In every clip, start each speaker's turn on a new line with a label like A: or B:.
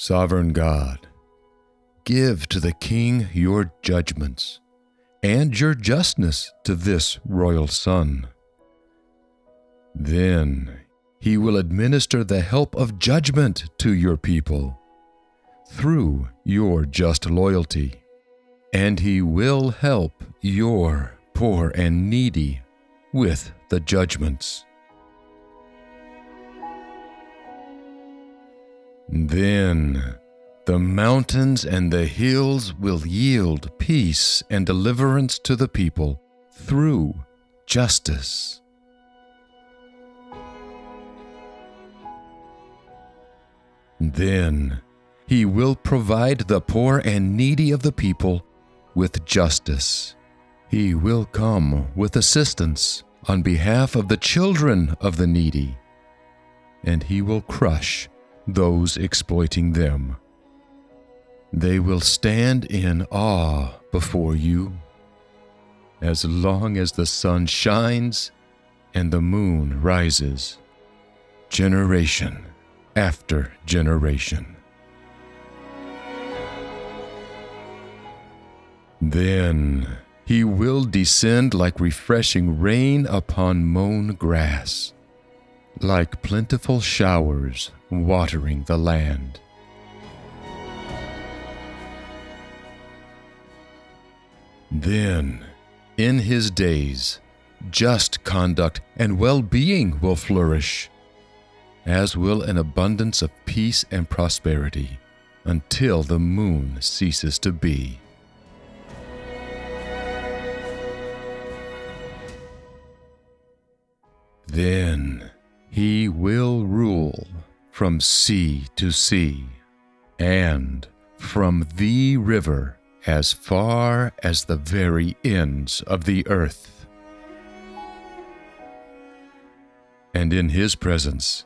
A: Sovereign God, give to the king your judgments and your justness to this royal son. Then he will administer the help of judgment to your people through your just loyalty, and he will help your poor and needy with the judgments. Then the mountains and the hills will yield peace and deliverance to the people through justice. Then he will provide the poor and needy of the people with justice. He will come with assistance on behalf of the children of the needy, and he will crush those exploiting them. They will stand in awe before you as long as the sun shines and the moon rises, generation after generation. Then he will descend like refreshing rain upon mown grass, like plentiful showers watering the land. Then, in his days, just conduct and well being will flourish, as will an abundance of peace and prosperity, until the moon ceases to be. Then he will rule from sea to sea, and from the river as far as the very ends of the earth. And in his presence,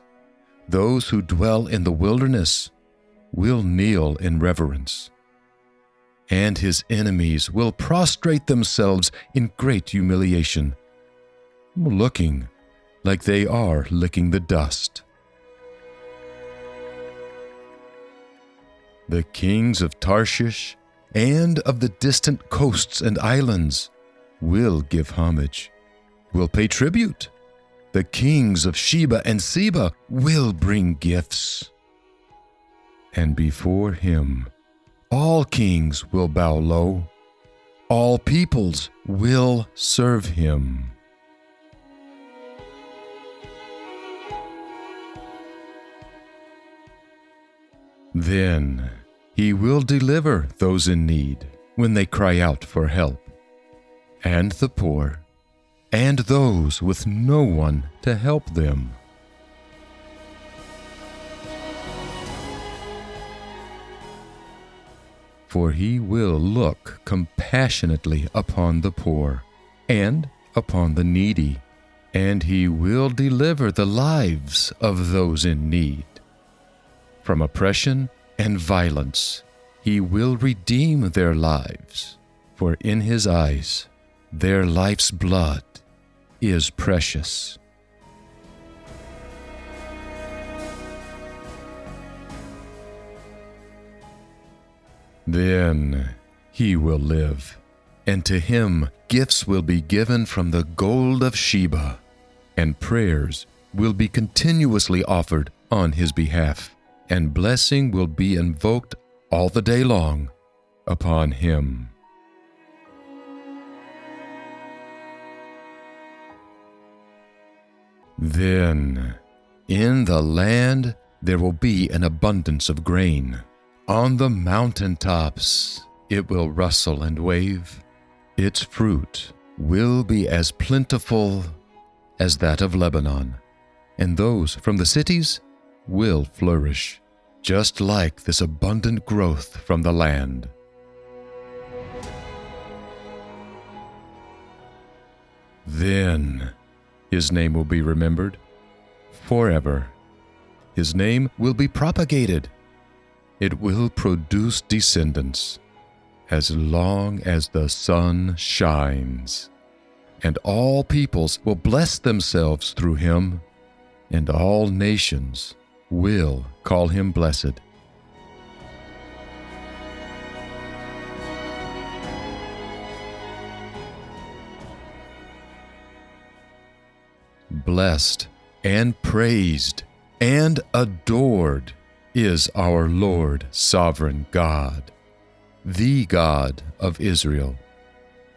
A: those who dwell in the wilderness will kneel in reverence, and his enemies will prostrate themselves in great humiliation, looking like they are licking the dust. The kings of Tarshish and of the distant coasts and islands will give homage, will pay tribute. The kings of Sheba and Seba will bring gifts. And before him, all kings will bow low, all peoples will serve him. Then he will deliver those in need when they cry out for help, and the poor, and those with no one to help them. For he will look compassionately upon the poor and upon the needy, and he will deliver the lives of those in need. From oppression and violence, he will redeem their lives, for in his eyes their life's blood is precious. Then he will live, and to him gifts will be given from the gold of Sheba, and prayers will be continuously offered on his behalf and blessing will be invoked all the day long upon him. Then in the land there will be an abundance of grain. On the mountain tops it will rustle and wave. Its fruit will be as plentiful as that of Lebanon, and those from the cities will flourish, just like this abundant growth from the land. Then his name will be remembered forever. His name will be propagated. It will produce descendants as long as the sun shines. And all peoples will bless themselves through him, and all nations will call him blessed. Blessed and praised and adored is our Lord Sovereign God, the God of Israel,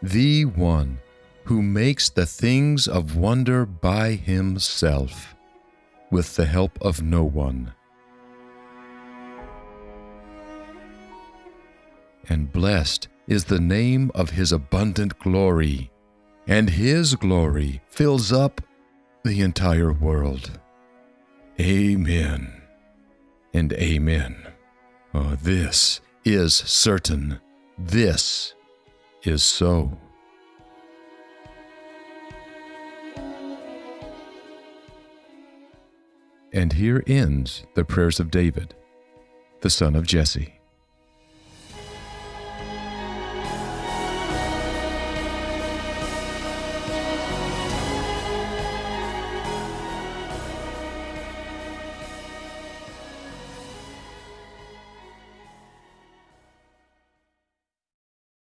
A: the one who makes the things of wonder by himself with the help of no one. And blessed is the name of his abundant glory, and his glory fills up the entire world. Amen and amen. Oh, this is certain. This is so. And here ends the prayers of David, the son of Jesse.